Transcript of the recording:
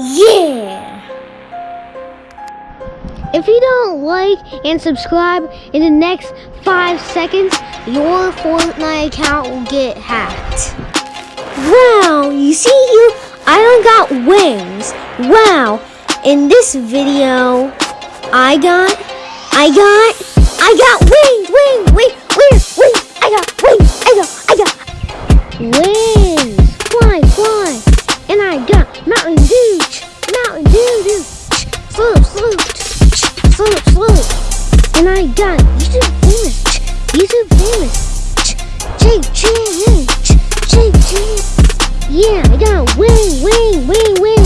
Yeah! If you don't like and subscribe in the next five seconds, your Fortnite account will get hacked. Wow, you see you, I don't got wings. Wow, in this video, I got, I got, I got wings, wings, wings, wings, wings. I got wings, I got, I got wings. Fly, fly. And I got Mountain Dew, Dew, Dew. Sloop, sloop, sloop, sloop. And I got YouTube famous, YouTube famous. Jake Chan, Jake Chan. Yeah, I got wing, wing, wing, wing.